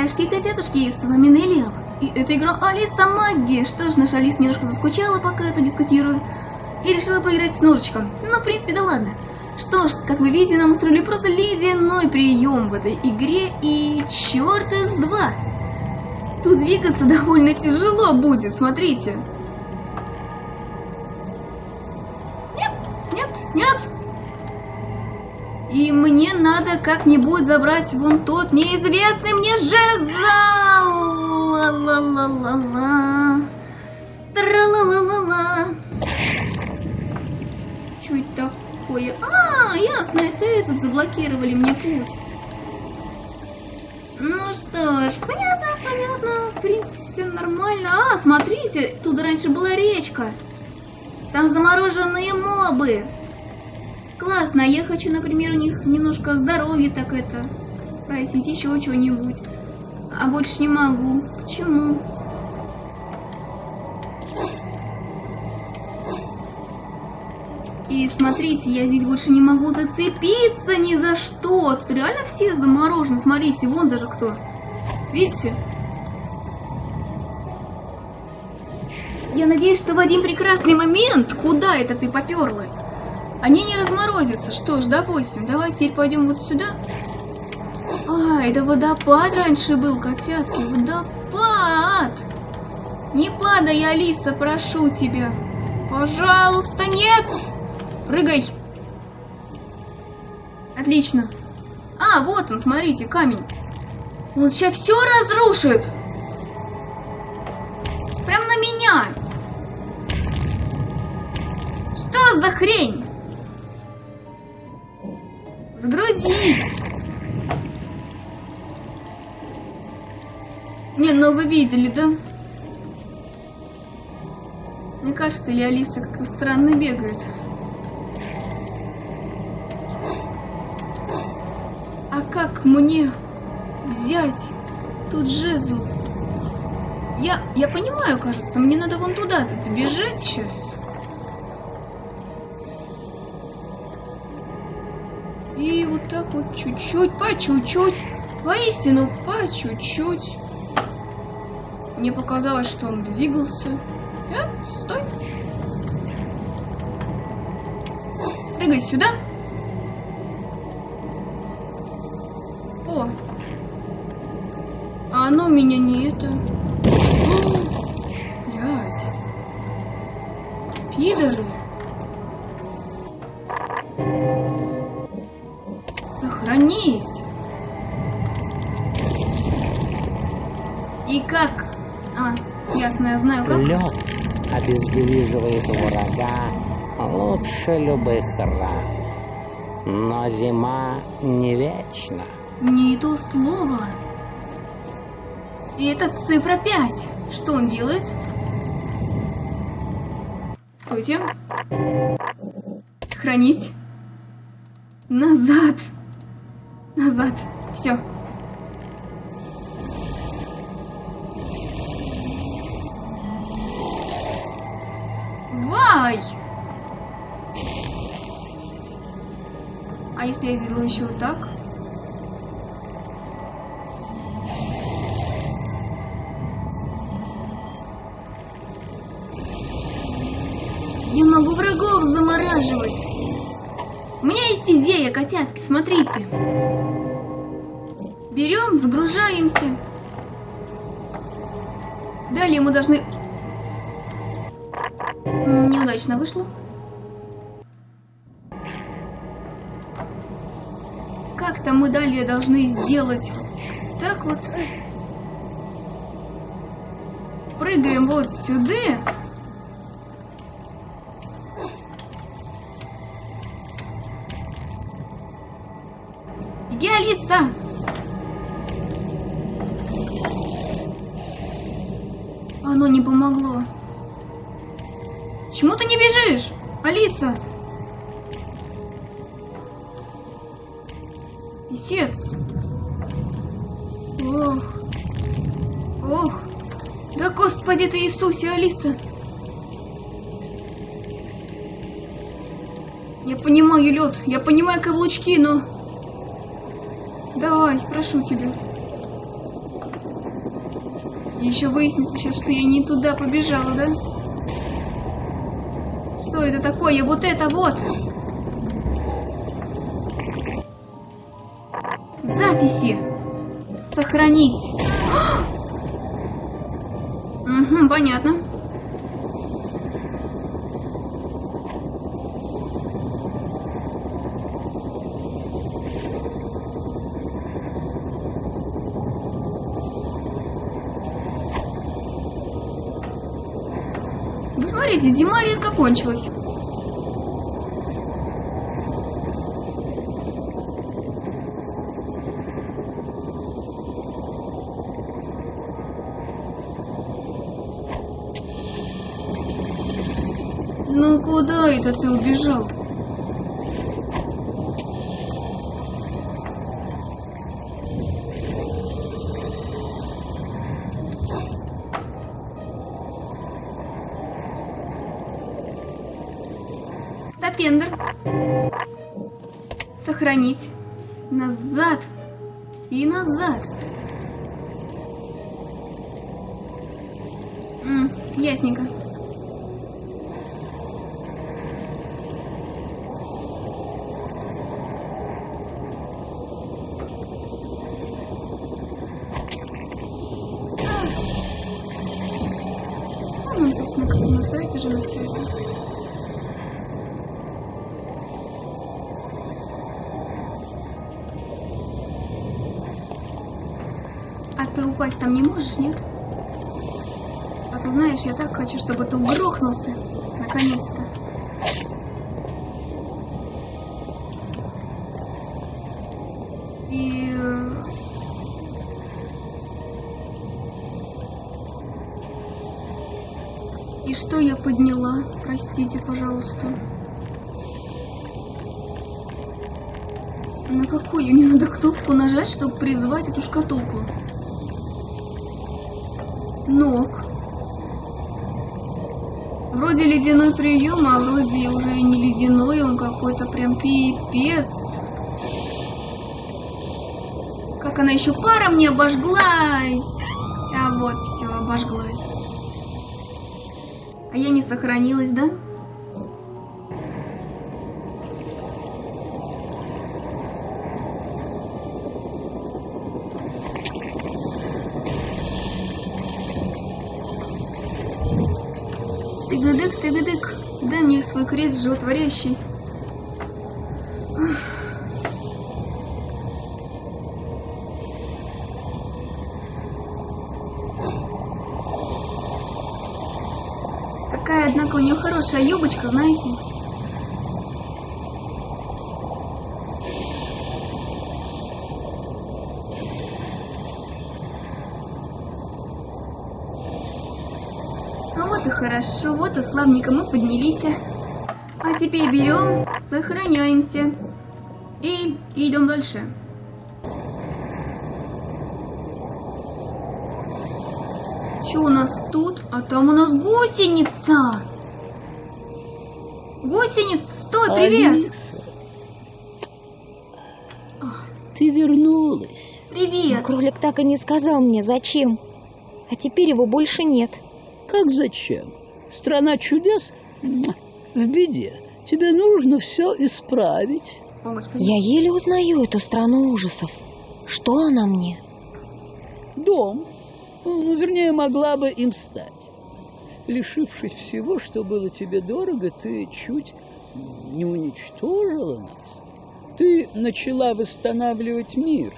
Ребятишки и котятушки, с вами Неллиал. И это игра Алиса Магия. Что ж, наша Алис немножко заскучала, пока я тут дискутирую. И решила поиграть с ножичком. Ну, в принципе, да ладно. Что ж, как вы видите, нам устроили просто ледяной прием в этой игре. И черт из два. Тут двигаться довольно тяжело будет, смотрите. Нет, нет, нет. И мне надо как-нибудь забрать вон тот неизвестный мне жезл. Ла-ла-ла-ла-ла. Тра-ла-ла-ла-ла. Что это такое? А, ясно, это этот заблокировали мне путь. Ну что ж, понятно, понятно. В принципе, все нормально. А, смотрите, тут раньше была речка. Там замороженные мобы. Классно, а я хочу, например, у них немножко здоровья так это. Просить еще что-нибудь. А больше не могу. Почему? И смотрите, я здесь больше не могу зацепиться ни за что. Тут реально все заморожены. Смотрите, вон даже кто. Видите? Я надеюсь, что в один прекрасный момент, куда это ты поперла, они не разморозятся. Что ж, допустим, давай теперь пойдем вот сюда. А, это водопад раньше был, котятки. Водопад! Не падай, Алиса, прошу тебя. Пожалуйста, нет! Прыгай! Отлично. А, вот он, смотрите, камень. Он сейчас все разрушит. Прям на меня. Что за хрень? Загрузить. Не, ну вы видели, да? Мне кажется, или Алиса как-то странно бегает. А как мне взять тут жезл? Я, я понимаю, кажется, мне надо вон туда бежать сейчас. И вот так вот чуть-чуть, по чуть-чуть, воистину по чуть-чуть. Мне показалось, что он двигался. Нет, стой. Прыгай сюда. О! А оно меня не это... Блядь. Пидоры. И как а, ясно, я знаю как. Лед обездвиживает врага лучше любых ран. Но зима не вечна. Не то слово. И это цифра 5. Что он делает? Стойте. Сохранить. Назад. Назад. Все. Ай! А если я сделаю еще вот так? Я могу врагов замораживать. У меня есть идея, котятки, смотрите. Берем, загружаемся. Далее мы должны Неудачно вышло. Как-то мы далее должны сделать так вот. Прыгаем вот сюда. Иди, Алиса! Почему ты не бежишь? Алиса! Писец. Ох. Ох. Да господи ты Иисусе, Алиса. Я понимаю, лед, я понимаю каблучки, но... Давай, прошу тебя. Еще выяснится сейчас, что я не туда побежала, да? Что это такое? Вот это вот! Записи! Сохранить! Угу, понятно. Смотрите, зима резко кончилась. Ну куда это ты убежал? Сохранить. Назад. И назад. М, ясненько. Ну, нам, собственно, как на сайте же на все это. Ты упасть там не можешь, нет? А то знаешь, я так хочу, чтобы ты грохнулся. Наконец-то. И... э, И что я подняла? Простите, пожалуйста. На какую мне надо кнопку нажать, чтобы призвать эту шкатулку? Ног. Вроде ледяной прием, а вроде уже не ледяной, он какой-то прям пипец. Как она еще паром не обожглась. А вот все, обожглась. А я не сохранилась, да? Тыгадык, тыгадык, дай мне свой крест животворящий. Какая, однако, у нее хорошая юбочка, знаете? Вот и хорошо, вот и славненько мы поднялись. А теперь берем, сохраняемся. И идем дальше. Что у нас тут? А там у нас гусеница. Гусеница, стой, привет. Алиса, ты вернулась. Привет. Кролик так и не сказал мне, зачем. А теперь его больше нет. Как зачем? Страна чудес в беде. Тебе нужно все исправить. Я еле узнаю эту страну ужасов. Что она мне? Дом, ну, вернее, могла бы им стать. Лишившись всего, что было тебе дорого, ты чуть не уничтожила нас. Ты начала восстанавливать мир,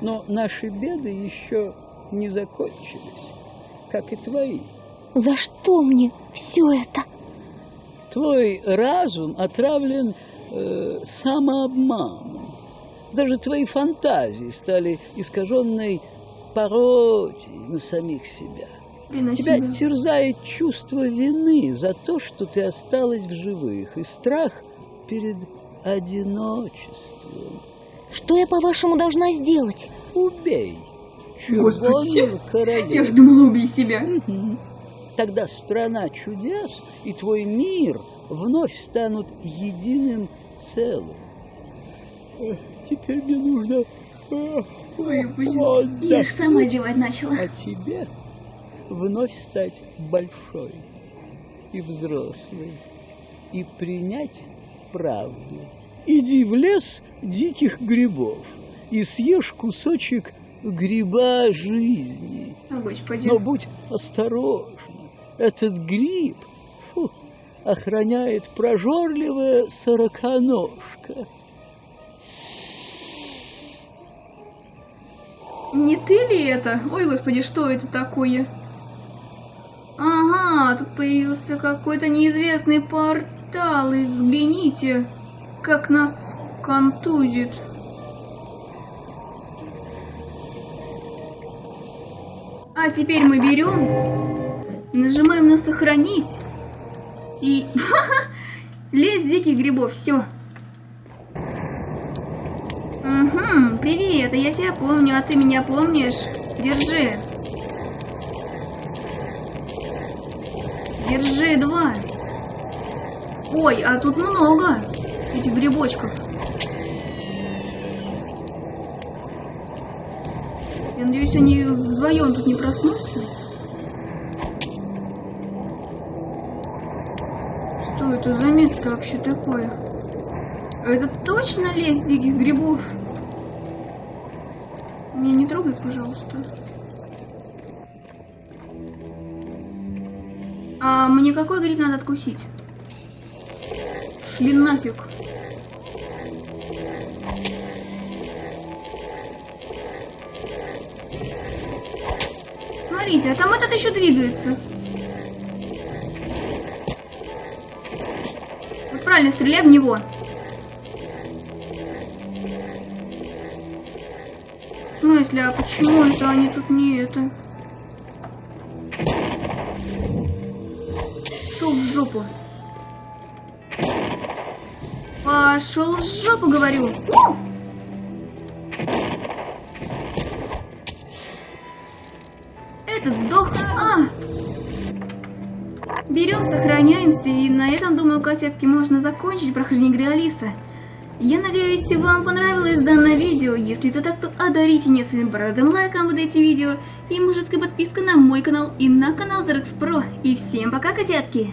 но наши беды еще не закончились, как и твои. За что мне все это? Твой разум отравлен э, самообманом. Даже твои фантазии стали искаженной пародией на самих себя. Тебя себя? терзает чувство вины за то, что ты осталась в живых, и страх перед одиночеством. Что я, по-вашему, должна сделать? Убей Господи. Я ж думала, убей себя. Тогда страна чудес и твой мир вновь станут единым целым. Эх, Теперь мне нужно... эх, Ой, блин. отдохнуть. Я ж сама зевать начала. А тебе вновь стать большой и взрослой и принять правду. Иди в лес диких грибов и съешь кусочек гриба жизни. Но будь осторожна. Этот гриб фу, охраняет прожорливая сороконожка. Не ты ли это? Ой, господи, что это такое? Ага, тут появился какой-то неизвестный портал, и взгляните, как нас контузит. А теперь мы берем, нажимаем на сохранить и лес диких грибов, все. Угу, привет, а я тебя помню, а ты меня помнишь? Держи. Держи, два. Ой, а тут много этих грибочков. Я надеюсь, они вдвоем тут не проснутся. Что за место вообще такое? Это точно лес диких грибов? Меня не трогай, пожалуйста. А мне какой гриб надо откусить? Шли нафиг. Смотрите, а там этот еще двигается. Правильно, стреляй в него. В смысле, а почему это они тут не это? Шел в жопу. Пошел в жопу, говорю. Этот сдох. А! Берем, сохраняемся, и на этом, думаю, кассетки можно закончить прохождение игры Алиса. Я надеюсь, вам понравилось данное видео. Если это так, то одарите меня своим бородым лайком под эти видео и мужицкой подпиской на мой канал и на канал Зарекс Про. И всем пока, котятки!